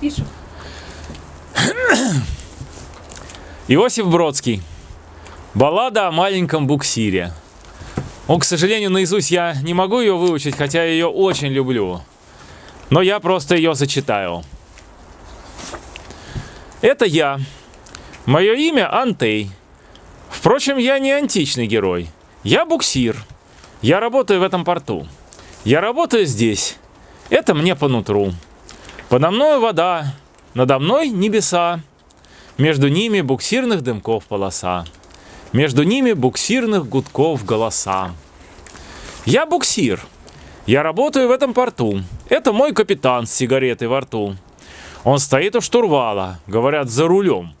Пишем. Иосиф Бродский. Баллада о маленьком буксире. Он, к сожалению, наизусть я не могу ее выучить, хотя я ее очень люблю. Но я просто ее зачитаю. Это я. Мое имя Антей. Впрочем, я не античный герой. Я буксир. Я работаю в этом порту. Я работаю здесь. Это мне по нутру. Подо мной вода, надо мной небеса. Между ними буксирных дымков полоса. Между ними буксирных гудков голоса. Я буксир. Я работаю в этом порту. Это мой капитан с сигаретой во рту. Он стоит у штурвала, говорят, за рулем.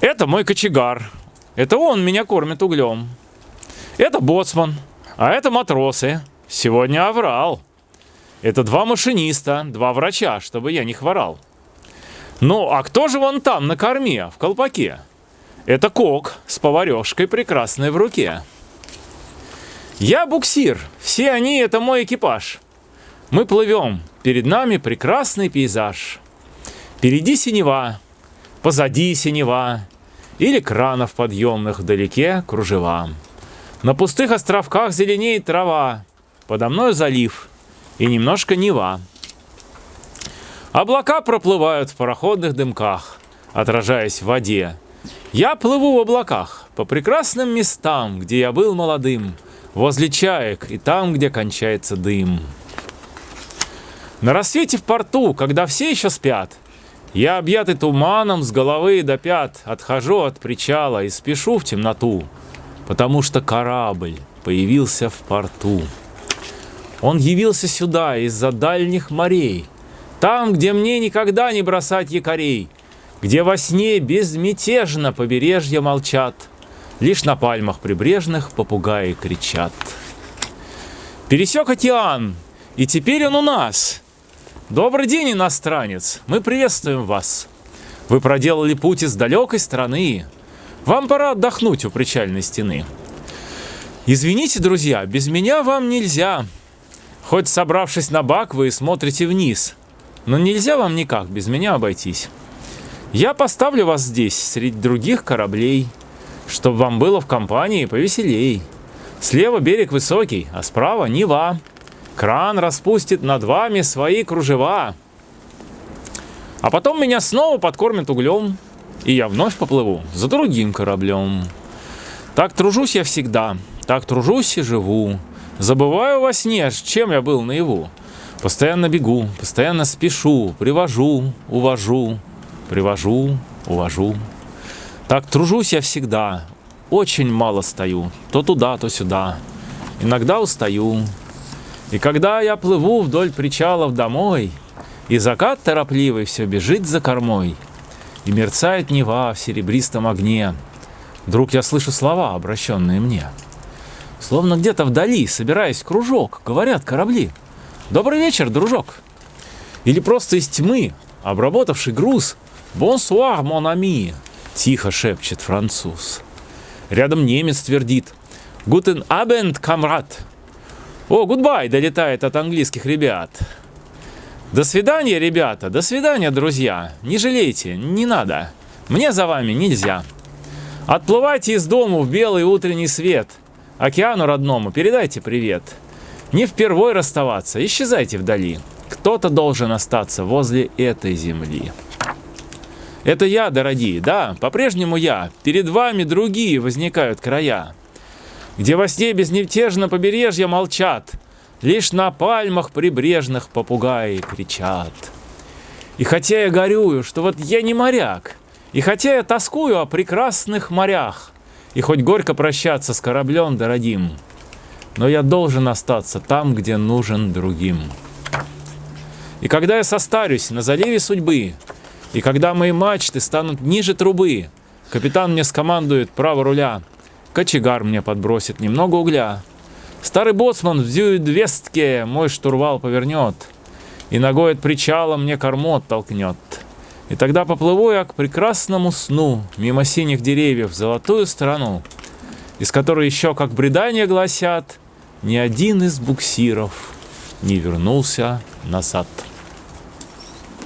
Это мой кочегар. Это он меня кормит углем. Это боцман, а это матросы. Сегодня оврал. Это два машиниста, два врача, чтобы я не хворал. Ну, а кто же вон там на корме, в колпаке? Это кок с поварешкой прекрасной в руке. Я буксир, все они это мой экипаж. Мы плывем, перед нами прекрасный пейзаж. Впереди синева, позади синева, или кранов подъемных вдалеке кружева. На пустых островках зеленеет трава, подо мной залив и немножко Нева. Облака проплывают в пароходных дымках, отражаясь в воде. Я плыву в облаках по прекрасным местам, где я был молодым, возле чаек и там, где кончается дым. На рассвете в порту, когда все еще спят, я, объятый туманом с головы до пят, отхожу от причала и спешу в темноту, потому что корабль появился в порту. Он явился сюда из-за дальних морей, там, где мне никогда не бросать якорей, где во сне безмятежно побережья молчат, лишь на пальмах прибрежных попугаи кричат. Пересек океан, и теперь он у нас. Добрый день, иностранец, мы приветствуем вас. Вы проделали путь из далекой страны. Вам пора отдохнуть у причальной стены. Извините, друзья, без меня вам нельзя. Хоть собравшись на бак, вы смотрите вниз. Но нельзя вам никак без меня обойтись. Я поставлю вас здесь, среди других кораблей, чтобы вам было в компании повеселей. Слева берег высокий, а справа Нева. Кран распустит над вами свои кружева. А потом меня снова подкормят углем, и я вновь поплыву за другим кораблем. Так тружусь я всегда, так тружусь и живу. Забываю во сне, чем я был наяву. Постоянно бегу, постоянно спешу, привожу, увожу, привожу, увожу. Так тружусь я всегда, очень мало стою, то туда, то сюда. Иногда устаю. И когда я плыву вдоль причалов домой, и закат торопливый все бежит за кормой, и мерцает Нева в серебристом огне, вдруг я слышу слова, обращенные мне — Словно где-то вдали, собираясь кружок, говорят корабли. «Добрый вечер, дружок!» Или просто из тьмы, обработавший груз «Bonsoir, mon ami!» Тихо шепчет француз. Рядом немец твердит «Guten Abend, Kamerad!» «Oh, goodbye!» долетает от английских ребят. До свидания, ребята, до свидания, друзья. Не жалейте, не надо. Мне за вами нельзя. Отплывайте из дому в белый утренний свет – Океану родному передайте привет. Не впервой расставаться, исчезайте вдали. Кто-то должен остаться возле этой земли. Это я, дорогие, да, по-прежнему я. Перед вами другие возникают края, где во сне безневтежно побережья молчат, лишь на пальмах прибрежных попугаи кричат. И хотя я горюю, что вот я не моряк, и хотя я тоскую о прекрасных морях, и хоть горько прощаться с кораблем дорогим, но я должен остаться там, где нужен другим. И когда я состарюсь на заливе судьбы, и когда мои мачты станут ниже трубы, капитан мне скомандует право руля, кочегар мне подбросит немного угля. Старый боцман в зюидвестке мой штурвал повернет, и ногой от причала мне корму толкнет. И тогда поплыву я к прекрасному сну, мимо синих деревьев, в золотую страну, из которой еще, как бредания гласят, ни один из буксиров не вернулся назад.